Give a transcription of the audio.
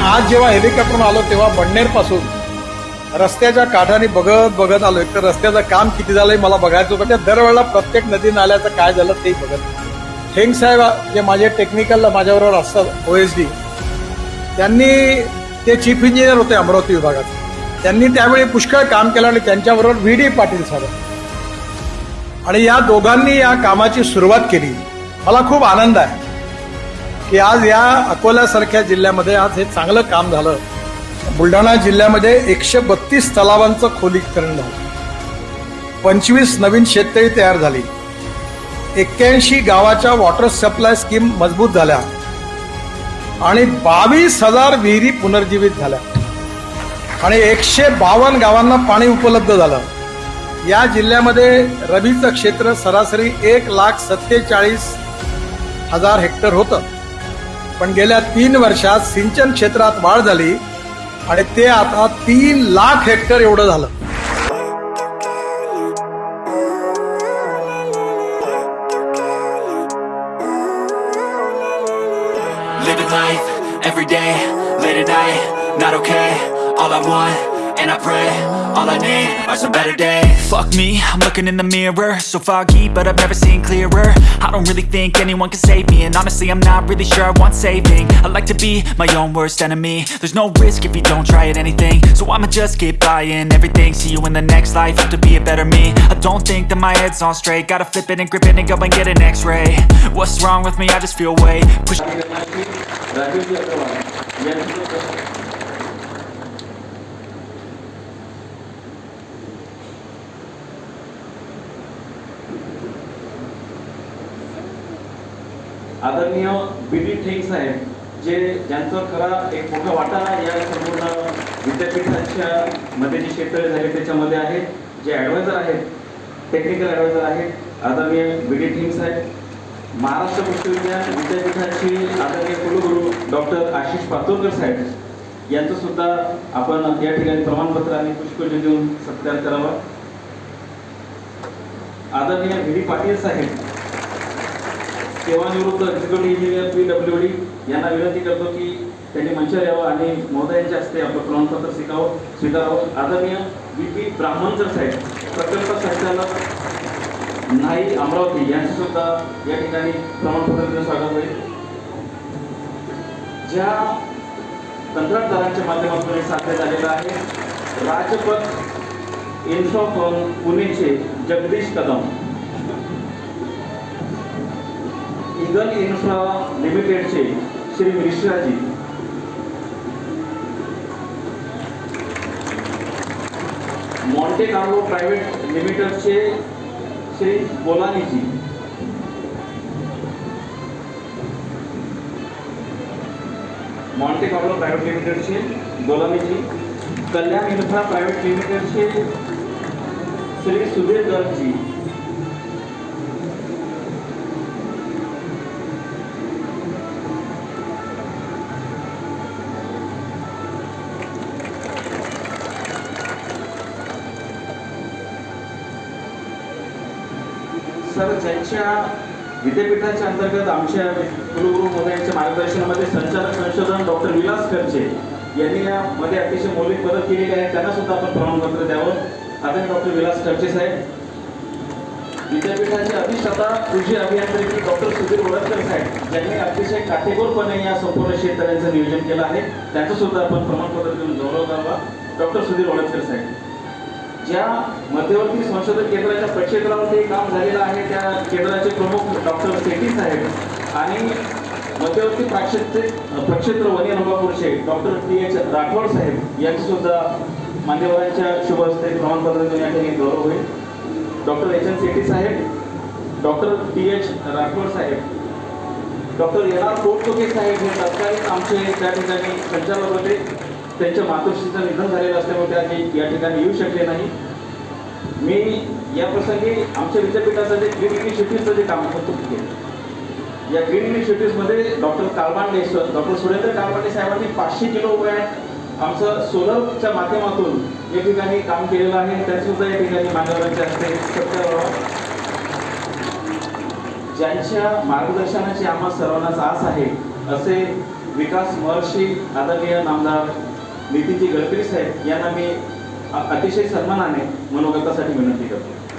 आज जेव्हा हेलिकॉप्टरनं आलो तेव्हा बडनेरपासून रस्त्याच्या काठाने बघत बघत आलो एक तर रस्त्याचं काम किती झालंय मला बघायचं होतं. त्या दरवेळेला प्रत्येक नदी नाल्याचं काय झालं ते बघत ठेंग साहेब जे माझे टेक्निकलला माझ्याबरोबर असतात ओ एस डी त्यांनी ते चीफ इंजिनियर होते अमरावती विभागात. त्यांनी त्यावेळी पुष्कळ काम केलं आणि त्यांच्याबरोबर व्ही डी पाटील साहेब. आणि या दोघांनी या कामाची सुरुवात केली. मला खूप आनंद आहे. की आज या अकोल्यासारख्या जिल्ह्यामध्ये आज हे चांगलं काम झालं. बुलढाणा जिल्ह्यामध्ये एकशे बत्तीस तलावांचं खोलीकरण झालं. पंचवीस नवीन शेततळी तयार झाली. एक्क्याऐंशी गावाच्या वॉटर सप्लाय स्कीम मजबूत झाल्या. आणि बावीस हजार विहिरी पुनर्जीवित झाल्या. आणि एकशे बावन्न गावांना पाणी उपलब्ध झालं. या जिल्ह्यामध्ये रबीचं क्षेत्र सरासरी एक लाख सत्तेचाळीस हजार हेक्टर होतं. पण गेल्या तीन वर्षात सिंचन क्षेत्रात वाढ झाली आणि ते आता तीन लाख हेक्टर एवढं झालं. Every day, late at night, not okay, all I want. And I pray, all I need are some better days. Fuck me, I'm looking in the mirror, so foggy, but I've never seen clearer. I don't really think anyone can save me, and honestly, I'm not really sure I want saving. I like to be my own worst enemy. There's no risk if you don't try at anything, so I'ma just keep buying everything. See you in the next life, have to be a better me. I don't think that my head's on straight, gotta flip it and grip it and go and get an X-ray. What's wrong with me? I just feel weight. Push आदरणीय बी D ठेंग साहेब जे ज्यांचं खरा एक मोठा वाटा या संपूर्ण विद्यापीठाच्या मध्ये जे क्षेत्र झाले त्याच्यामध्ये आहे जे ॲडवायझर आहेत टेक्निकल ॲडवायझर आहेत आदरणीय बी डी ठेंग साहेब. महाराष्ट्र विश्वविद्यालय विद्यापीठाचे आदरणीय कुलगुरू डॉक्टर आशिष पातुरकर साहेब यांचं सुद्धा आपण या ठिकाणी प्रमाणपत्र आणि पुष्पजली देऊन सत्कार करावा. आदरणीय व्ही डी पाटील साहेब सेवानिवृत्त executive engineer P W D यांना विनंती करतो की त्यांनी मंचावर यावं आणि महोदयांच्या हस्ते आपलं प्रमाणपत्र स्वीकारावं स्वीकारावं. आदरणीय बी पी ब्राह्मणकर साहेब प्रकल्प संचालक नाही अमरावती यांचे सुद्धा या ठिकाणी प्रमाणपत्र स्वागत होईल ज्या कंत्राटदारांच्या माध्यमातून हे साध्य झालेलं आहे राजपथ इन्फॉकॉन पुणेचे जगदीश कदम. सिंगल इन्फ्रा लिमिटेडचे Shri Mishraji. Monte Carlo private लिमिटेडचे Shri Bolaniji. Monte Carlo private लिमिटेडचे बोलानीजी. कल्याण इन्फ्रा प्रायव्हेट लिमिटेडचे श्री सुधीर गर्गजी. सर ज्यांच्या विद्यापीठाच्या अंतर्गत आमच्या कुलगुरू महोदयांच्या मार्गदर्शनामध्ये संचालक संशोधन डॉक्टर विलास खर्चे यांनी यामध्ये अतिशय मौलिक मदत केलेली आहे. त्यांना सुद्धा आपण प्रमाणपत्र द्यावं. आता डॉक्टर विलास खर्चे साहेब विद्यापीठाचे अधिष्ठाता कृषी अभियांत्रिकी डॉक्टर सुधीर वडकर साहेब ज्यांनी अतिशय काटेकोरपणे या संपूर्ण शेतकऱ्यांचं नियोजन केलं आहे. त्यांचं सुद्धा आपण प्रमाणपत्र देऊन गौरव करावा डॉक्टर सुधीर वडकर साहेब. ज्या मध्यवर्ती संशोधन केंद्राच्या प्रक्षेत्रावरती काम झालेलं आहे त्या केंद्राचे प्रमुख डॉक्टर सेठी साहेब आणि मध्यवर्ती प्राक्षेत्र प्रक्षेत्र वनी नंबापूरचे डॉक्टर टी एच राठोड साहेब यांची सुद्धा मान्यवरांच्या शुभ हस्ते प्रमाणपत्र देऊन या ठिकाणी गौरव होईल. डॉक्टर एच एन सेठी साहेब डॉक्टर टी एच राठोड साहेब डॉक्टर एन आर पोटचोके साहेब हे तत्कालीन आमचे त्या ठिकाणी संचालक होते. त्यांच्या मातोश्रीचं निधन झालेलं असल्यामुळे त्या या ठिकाणी येऊ शकले नाही. मी या प्रसंगी आमच्या विद्यापीठाचं जे ग्रीन इनिशिएटिव्हचं जे काम होतं केलं या ग्रीन इनिशिएटिव्हमध्ये डॉक्टर कालबांडे डॉक्टर सुरेंद्र कालबांडे साहेबांनी पाचशे किलो वॅट आमचं सोलरच्या माध्यमातून या ठिकाणी काम केलेलं आहे. त्यासुद्धा या ठिकाणी मान्यवरांच्या हस्ते सत्कार ज्यांच्या मार्गदर्शनाची आम्हा सर्वांनाच आस आहे असे विकास महर्षी आदरणीय नामदार नितीनजी गडकरी साहेब यांना मी अतिशय सन्मानाने मनोगतासाठी विनंती करतो.